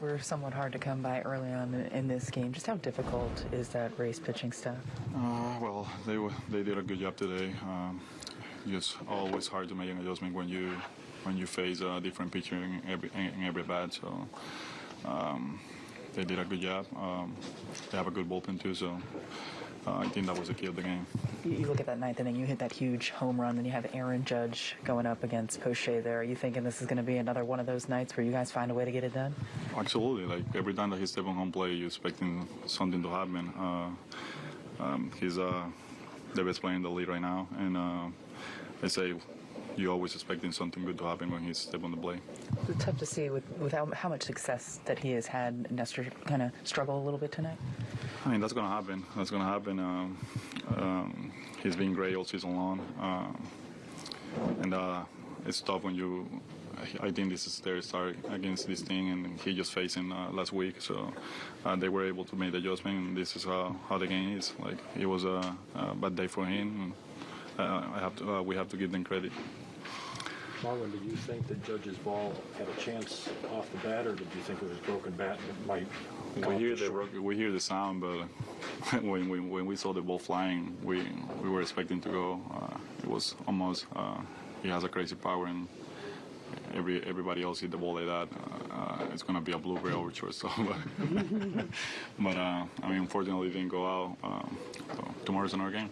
Were somewhat hard to come by early on in- in this game. Just how difficult is that Rays pitching stuff? Uh, well, they were, they did a good job today. Um, just always hard to make an adjustment when you when you face a different pitcher in every in every bat. So um, they did a good job. Um, they have a good bullpen too. So uh, I think that was the key of the game. You, you look at that ninth inning, you hit that huge home run, then you have Aaron Judge going up against Poche there. Are you thinking this is going to be another one of those nights where you guys find a way to get it done? Absolutely. Like every time that he's stepping on home plate, you're expecting something to happen. Uh, um, he's uh, the best player in the league right now, and uh, I say you're always expecting something good to happen when he's steps on the plate. It's tough to see with, with how, how much success that he has had. Nestor kind of struggle a little bit tonight. I mean, that's going to happen. That's going to happen. Um, um, he's been great all season long. Um, and uh, it's tough when you. I think this is their start against this thing, and he just facing uh, last week. So uh, they were able to make the adjustment, and this is how, how the game is. Like it was a, a bad day for him. Uh, I have to. Uh, we have to give them credit. Marlon, did you think that Judge's ball had a chance off the bat, or did you think it was broken bat that might We hear the we hear the sound, but when we when we saw the ball flying, we we were expecting to go. Uh, it was almost. Uh, he has a crazy power, and every everybody else hit the ball like that. Uh, uh, it's gonna be a blueberry over So, but but uh, I mean, unfortunately, it didn't go out. Um, so tomorrow's another game.